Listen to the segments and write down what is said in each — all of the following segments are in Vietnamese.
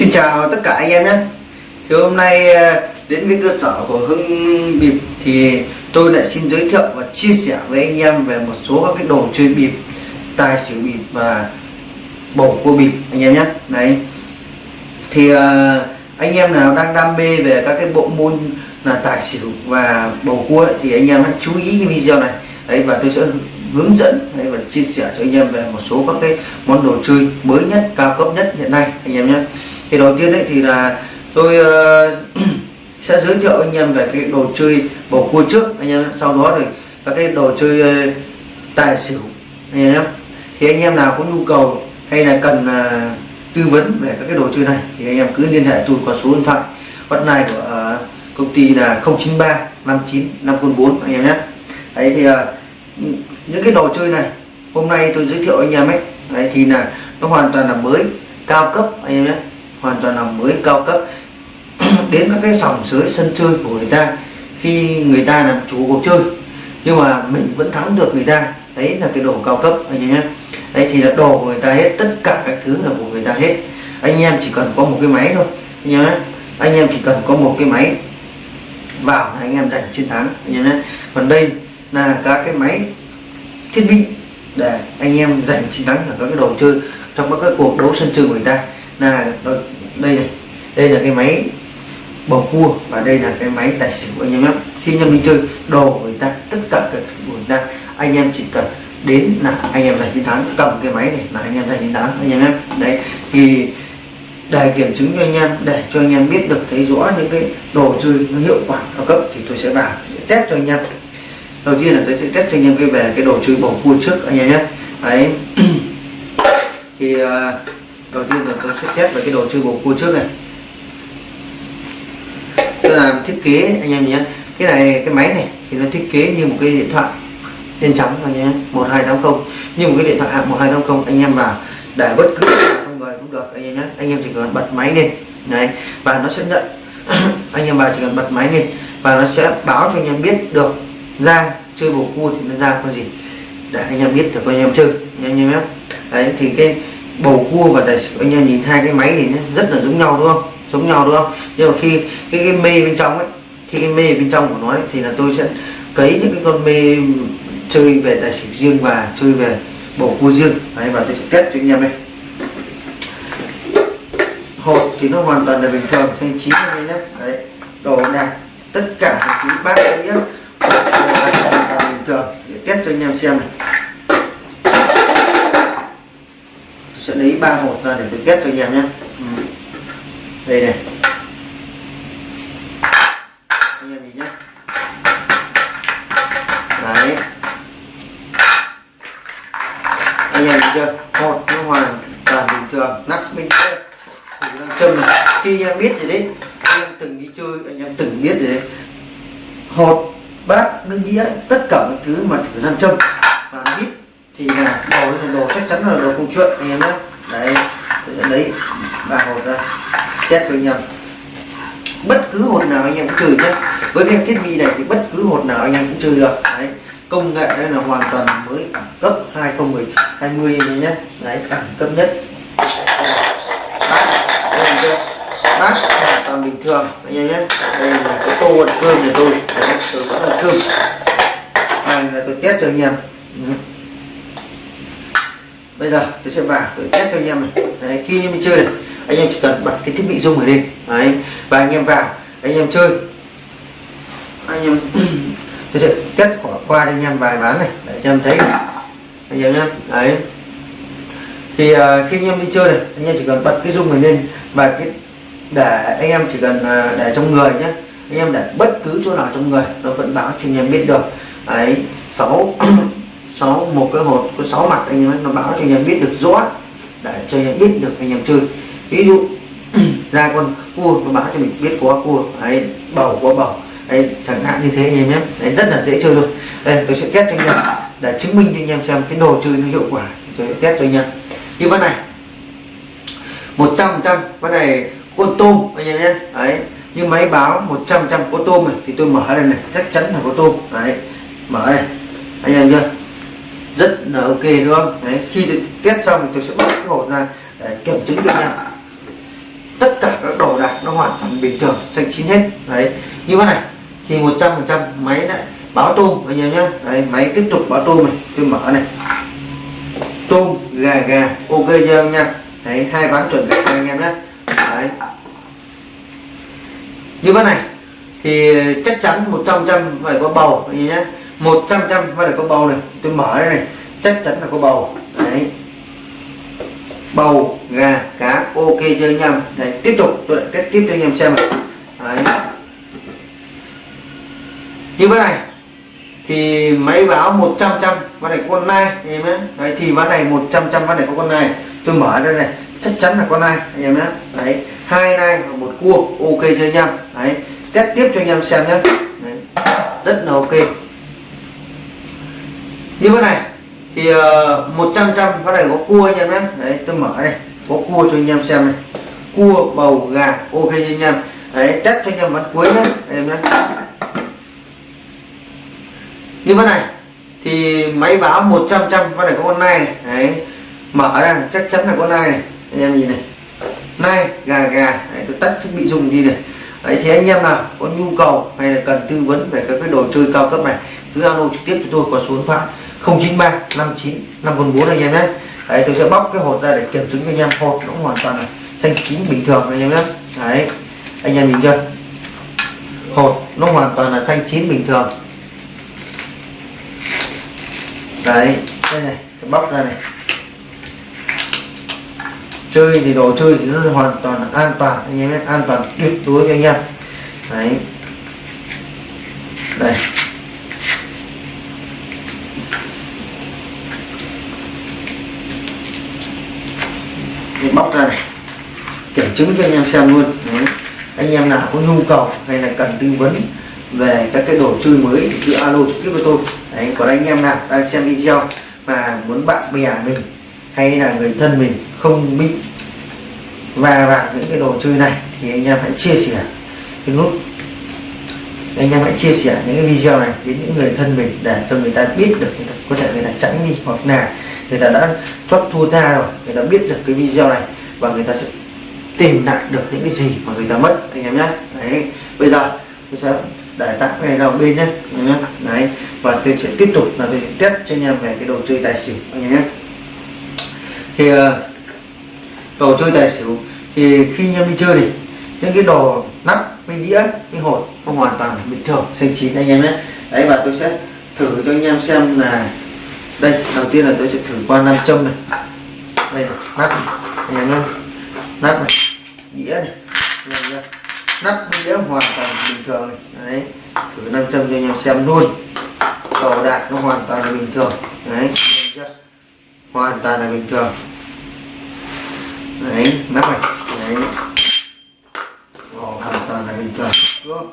Xin chào tất cả anh em nhé. Thì hôm nay ờ, đến với cơ sở của Hưng Bịp thì tôi lại xin giới thiệu và chia sẻ với anh em về một số các cái đồ chơi bịp tài xỉu bịp và bầu cua bịp anh em nhé. Đấy. Thì ờ, anh em nào đang đam mê về các cái bộ môn là tài xỉu và bầu cua ấy, thì anh em hãy chú ý cái video này. Đấy và tôi sẽ hướng dẫn đấy, và chia sẻ cho anh em về một số các cái món đồ chơi mới nhất cao cấp nhất hiện nay anh em nhé thì đầu tiên đấy thì là tôi uh, sẽ giới thiệu anh em về cái đồ chơi bầu cua trước anh em sau đó thì các cái đồ chơi uh, tài xỉu anh em nhé. Thì anh em nào có nhu cầu hay là cần uh, tư vấn về các cái đồ chơi này thì anh em cứ liên hệ tôi qua số điện thoại hotline của uh, công ty là 093 59 504 anh em nhé. Đấy thì uh, những cái đồ chơi này hôm nay tôi giới thiệu anh em ấy đấy thì là nó hoàn toàn là mới cao cấp anh em nhé hoàn toàn là mới cao cấp. Đến các cái sòng sới sân chơi của người ta, khi người ta làm chủ cuộc chơi. Nhưng mà mình vẫn thắng được người ta. Đấy là cái đồ cao cấp, anh em nhé. Đấy thì là đồ của người ta hết, tất cả các thứ là của người ta hết. Anh em chỉ cần có một cái máy thôi, anh em nhé. Anh em chỉ cần có một cái máy vào là anh em giành chiến thắng, anh em nhé. Còn đây là các cái máy thiết bị để anh em giành chiến thắng ở các cái đồ chơi trong các cái cuộc đấu sân chơi của người ta là đây này. Đây là cái máy bầu cua và đây là cái máy tài xỉu anh em nhé. Khi anh em đi chơi đồ của người ta tất cả các thứ của người ta anh em chỉ cần đến là anh em giành chiến thắng. Cầm cái máy này là anh em giành chiến thắng anh em nhé. Đấy thì để kiểm chứng cho anh em để cho anh em biết được thấy rõ những cái đồ chơi nó hiệu quả cao cấp thì tôi sẽ vào sẽ test cho anh em. Đầu tiên là tôi sẽ test cho anh em cái về cái đồ chơi bầu cua trước anh em nhé. Đấy. Thì uh, đầu tiên là tôi sẽ test về cái đồ chơi bầu cua trước này. Tôi làm thiết kế, anh em nhé. Cái này, cái máy này thì nó thiết kế như một cái điện thoại đen trắng anh nhé. 1280 như một cái điện thoại à, hạng 1280 anh em vào. Để bất cứ không người cũng được, anh em nhé. Anh em chỉ cần bật máy lên. Này và nó sẽ nhận. Anh em vào chỉ cần bật máy lên. Và nó sẽ báo cho anh em biết được ra chơi bầu cua thì nó ra con gì. Để anh em biết được anh em chơi, anh em nhé. Đấy, thì cái bầu cua và tài xỉu. Anh em nhìn hai cái máy thì rất là giống nhau đúng không? Giống nhau đúng không? Nhưng mà khi cái, cái mê bên trong ấy khi cái mê bên trong của nó ấy, thì là tôi sẽ cấy những cái con mê chơi về tài xỉu riêng và chơi về bầu cua riêng. Đấy và tôi sẽ test cho anh em đây. Hộp thì nó hoàn toàn là bình thường xanh chín anh em nhé. Đấy đồ này tất cả những bát đĩa hoàn toàn bình thường. Để test cho anh em xem này. Sẽ lấy ba hột ra để tôi kết cho anh em nhé. Ừ. đây này. Anh em nhìn nhé. Đấy. Anh em nhìn chưa? Hột nó hoàn toàn bình thường, nắp bên thử đang châm này. Khi anh em biết rồi đấy, anh em từng đi chơi, anh em từng biết rồi đấy. Hột, bát, nước đĩa, tất cả những thứ mà thử nam châm và biết thì là đồ thì đồ chắc chắn là đồ công chuyện anh em nhé. Đấy lấy. Và hột ra. Test cho nhầm bất cứ hột nào anh em cũng trừ nhé. Với cái thiết bị này thì bất cứ hột nào anh em cũng trừ được. Đấy công nghệ đây là hoàn toàn mới đẳng cấp 2020 anh nhé. Đấy đẳng cấp nhất. Bát hoàn toàn bình thường anh em nhé. Đây là cái tô ăn cơm của tôi đấy, tôi vẫn ăn cơm. Này là tôi test cho anh em. Ừ bây giờ tôi sẽ vào tôi test cho anh em này đấy, khi em chơi này anh em chỉ cần bật cái thiết bị rung này lên đấy và anh em vào anh em chơi anh em tôi sẽ test qua, qua cho anh em vài ván này để cho em thấy anh em nhé đấy thì uh, khi anh em đi chơi này anh em chỉ cần bật cái rung này lên và cái để anh em chỉ cần uh, để trong người nhé anh em để bất cứ chỗ nào trong người nó vẫn báo cho anh em biết được đấy sáu sáu, một cái hột có sáu mặt, anh em nó báo cho anh em biết được rõ, để cho anh em biết được, anh em chơi. Ví dụ, ra con cua nó báo cho mình biết có cua ấy bầu có bầu. Đấy, chẳng hạn như thế anh em nhé. Đấy, rất là dễ chơi luôn. đây, tôi sẽ test cho anh em, để chứng minh cho anh em xem cái đồ chơi nó hiệu quả. Tôi sẽ test cho anh em. Như ván này, một trăm trăm, ván này con tôm, anh em nhé. Đấy, như máy báo 100 trăm có tôm này, thì tôi mở đây này, chắc chắn là có tôm. Đấy, mở này anh em chưa rất là ok, đúng không? Đấy, khi test xong thì tôi sẽ bóc cái hộp ra để kiểm chứng cho nhau tất cả các đồ đạc nó hoàn toàn bình thường, xanh chín hết. Đấy, như thế này, thì 100 phần trăm máy lại báo tôm anh em nhé đấy, máy tiếp tục báo tôm này, tôi mở này. Tôm, gà gà, ok chưa em nha đấy, hai ván chuẩn gà anh em nhé đấy. Như thế này, thì chắc chắn 100 trăm phải có bầu, anh em nhé 100 trăm phải có bầu này. Tôi mở đây này, chắc chắn là có bầu. Đấy. Bầu, gà, cá, ok, chơi anh em đấy, tiếp tục, tôi lại kết tiếp cho anh em xem này. Đấy. Như thế này, thì máy báo 100 trăm con này con nai, anh em nhé. Đấy, thì ván này 100 trăm ván này có con nai. Tôi mở đây này, chắc chắn là con nai, anh em nhé. Đấy, hai nai và một cua, ok, chơi anh em đấy, test tiếp cho anh em xem nhé. Đấy. rất là ok như thế này thì ờ, uh, 100 trăm ván này có cua anh em nhé. Đấy tôi mở đây có cua cho anh em xem này. Cua bầu gà ok cho anh em. Đấy test cho anh em ván cuối nhé anh em nhé. Như thế này thì máy báo 100 trăm con này có con nai này. Đấy mở ra chắc chắn là con nai này. Anh em nhìn này. Nai gà gà. Đấy, tôi tắt thiết bị dùng đi này. Đấy thì anh em nào có nhu cầu hay là cần tư vấn về các cái đồ chơi cao cấp này cứ alo trực tiếp cho tôi qua số điện thoại. 093 59 544 anh em nhé. Đấy, tôi sẽ bóc cái hột ra để kiểm chứng cho anh em. Hột nó hoàn toàn là xanh chín bình thường anh em nhé. Đấy, anh em nhìn chưa? Hột nó hoàn toàn là xanh chín bình thường. Đấy, đây này, tôi bóc ra này. Chơi thì đồ chơi thì nó hoàn toàn là an toàn anh em nhé, an toàn tuyệt đối cho anh em. Đấy. Đây mình bóc ra này. Kiểm chứng cho anh em xem luôn. Đấy. anh em nào có nhu cầu hay là cần tư vấn về các cái đồ chơi mới thì cứ alo trực tiếp với tôi. Đấy, còn anh em nào đang xem video mà muốn bạn bè mình hay là người thân mình không bị và vào những cái đồ chơi này thì anh em hãy chia sẻ. Cái nút anh em hãy chia sẻ những cái video này đến những người thân mình để cho người ta biết được người ta, có thể người ta tránh đi hoặc là người ta đã chót thua tha rồi người ta biết được cái video này và người ta sẽ tìm lại được những cái gì mà người ta mất anh em nhé. Đấy bây giờ tôi sẽ để tặng cái này vào bên nhé anh em nhé. Đấy và tôi sẽ tiếp tục là tôi sẽ test cho anh em về cái đồ chơi tài xỉu anh em nhé. Thì uh, đồ chơi tài xỉu thì khi anh em đi chơi thì những cái đồ mình đĩa mình hột nó hoàn toàn bình thường xanh chín anh em nhé. Đấy và tôi sẽ thử cho anh em xem là đây đầu tiên là tôi sẽ thử qua nam châm này. Đây này, nắp này. anh em nhé. Nắp này đĩa này nắp đĩa hoàn toàn bình thường này. Đấy thử nam châm cho anh em xem luôn. Đồ đạc nó hoàn toàn là bình thường. Đấy hoàn toàn là bình thường. Đấy nắp này. Đấy bình thường đúng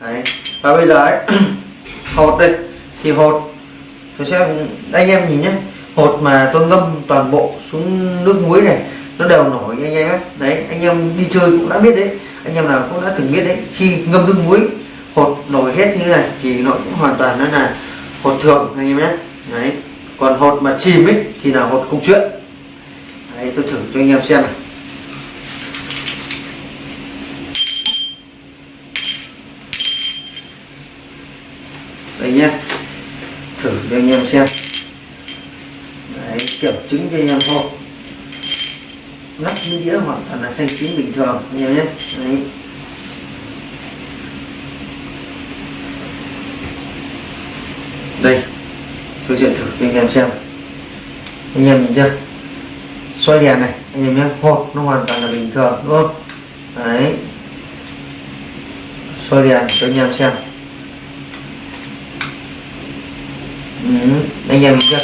đấy. Và bây giờ ấy, hột đây. Thì hột, tôi sẽ, anh em nhìn nhé. Hột mà tôi ngâm toàn bộ xuống nước muối này, nó đều nổi anh em ấy. Đấy, anh em đi chơi cũng đã biết đấy. Anh em nào cũng đã từng biết đấy. Khi ngâm nước muối, hột nổi hết như này thì nó cũng hoàn toàn nó là hột thường, anh em nhé. Đấy. Còn hột mà chìm ấy, thì là hột công chuyện đấy, tôi thử cho anh em xem này đây nhé thử cho anh em xem. Đấy, kiểm chứng cho anh em thôi. Nắp như đĩa hoàn toàn là xanh chín bình thường, anh em nhé. Đấy. Đây, tôi sẽ thử cho anh em xem. Anh em nhìn chưa? Xoay đèn này, anh em nhé. Hộp nó hoàn toàn là bình thường, đúng không? Đấy. Xoay đèn cho anh em xem ừ, Ừ. anh em nhìn chưa?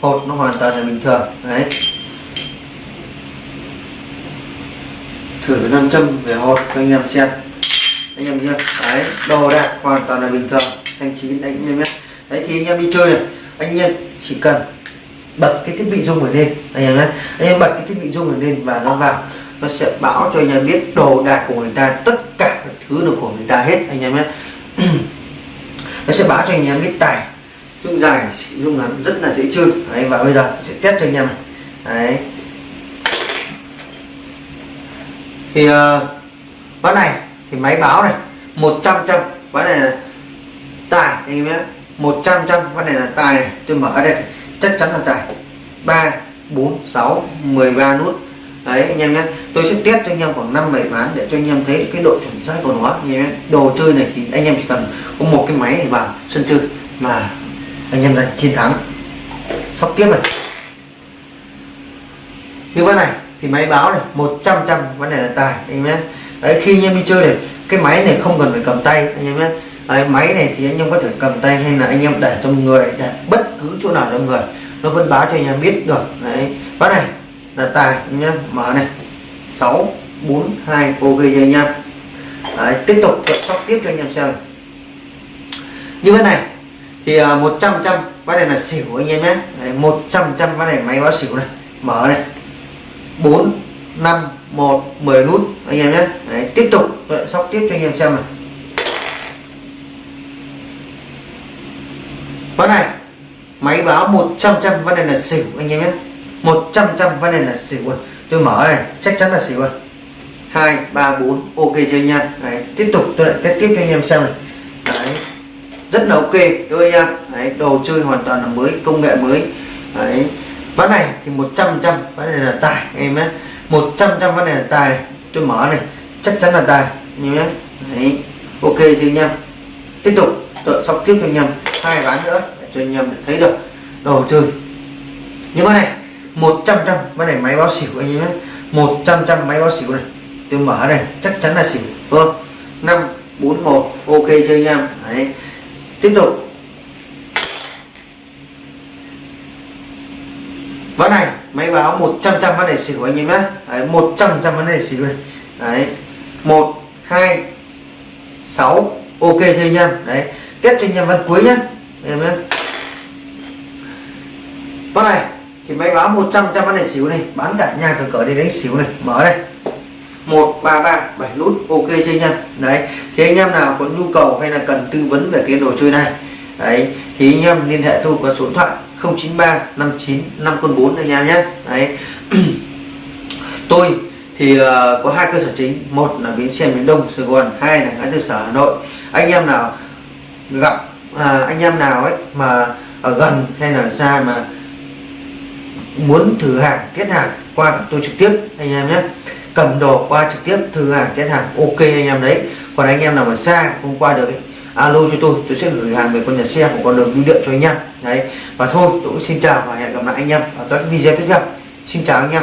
Hột nó hoàn toàn là bình thường. Đấy. Thử nam châm về hột cho anh em xem. Anh em chưa? Đấy đồ đạc hoàn toàn là bình thường. Xanh chín anh em nhé. Đấy, thì anh em đi chơi này. Anh em chỉ cần bật cái thiết bị rung này lên, anh em nhé. Anh em bật cái thiết bị rung này lên và nó vào, nó sẽ báo cho anh em biết đồ đạc của người ta, tất cả các thứ là của người ta hết, anh em nhé. Nó sẽ báo cho anh em biết tài dung dài dung ngắn rất là dễ chơi. Đấy và bây giờ sẽ test cho anh em này. Đấy. Thì ờ, uh, ván này thì máy báo này 100 trăm ván này là tài anh em nhé. 100 trăm ván này là tài này. Tôi mở đây chắc chắn là tài. 3 4 6 13 nút. Đấy anh em nhé. Tôi sẽ test cho anh em khoảng 5 7 ván để cho anh em thấy cái độ chuẩn xác của nó anh em nhé. Đồ chơi này thì anh em chỉ cần có một cái máy để vào sân chơi mà anh em giành chiến thắng. Sóc tiếp này như ván này thì máy báo này 100 trăm vấn đề là tài anh em nhé. Đấy khi anh em đi chơi này cái máy này không cần phải cầm tay anh em nhé. Đấy, máy này thì anh em có thể cầm tay hay là anh em để trong người để bất cứ chỗ nào trong người. Nó vẫn báo cho anh em biết được. Đấy ván này là tài anh nhé. Mở này. 6 4 2 ok cho anh em. Đấy, tiếp tục sóc tiếp cho anh em xem như thế này thì à, uh, 100 trăm ván này là xỉu anh em nhé. Đấy, 100 trăm ván này máy báo xỉu này. Mở này. 4 5 1 10 nút anh em nhé. Đấy, tiếp tục. Tôi lại sóc tiếp cho anh em xem này. Ván này máy báo 100 trăm ván này là xỉu anh em nhé. 100 trăm ván này là xỉu rồi tôi mở này chắc chắn là xỉu rồi 2 3 4 ok cho anh em? Đấy, tiếp tục tôi lại test tiếp cho anh em xem này. Đấy, rất là ok thôi nha đấy, đồ chơi hoàn toàn là mới công nghệ mới. Đấy ván này thì 100 trăm ván này là tài em nhé. 100 trăm ván này là tài tôi mở này chắc chắn là tài như nhé. Đấy ok chưa anh em? Tiếp tục tôi sóc tiếp cho anh em hai ván nữa để cho anh em thấy được đồ chơi. Như con này 100 trăm ván này máy báo xỉu anh em nhé. 100 trăm máy báo xỉu này tôi mở này chắc chắn là xỉu. Vâng 5 4 1 ok chơi anh em? Đấy tiếp tục. Ván này máy báo 100 trăm vấn đề xỉu anh em nhé. Đấy, 100 trăm vấn đề xỉu này đấy 1 2 6 ok cho anh em. Đấy test cho anh em ván cuối nhé. Em nhé. Ván này thì máy báo 100 trăm vấn đề xỉu này bán cả nhà cửa cỡ đi đánh xỉu này. Mở đây. 1 3 3 7 nút ok cho anh em? Đấy thì anh em nào có nhu cầu hay là cần tư vấn về cái đồ chơi này đấy thì anh em liên hệ tôi qua số điện thoại 093 59 5 con 4 anh em nhé. Đấy. Tôi thì uh, có hai cơ sở chính một là bến xe miền đông sài gòn hai là ngã tư sở hà nội. Anh em nào gặp à, anh em nào ấy mà ở gần hay là xa mà muốn thử hàng kết hàng qua tôi trực tiếp anh em nhé cầm đồ qua trực tiếp thử hàng test hàng ok anh em đấy. Còn anh em nào mà xa không qua được ấy, alo cho tôi tôi sẽ gửi hàng về con nhà xe của con đường bưu điện cho anh em. Đấy và thôi tôi cũng xin chào và hẹn gặp lại anh em ở các video tiếp theo. Xin chào anh em.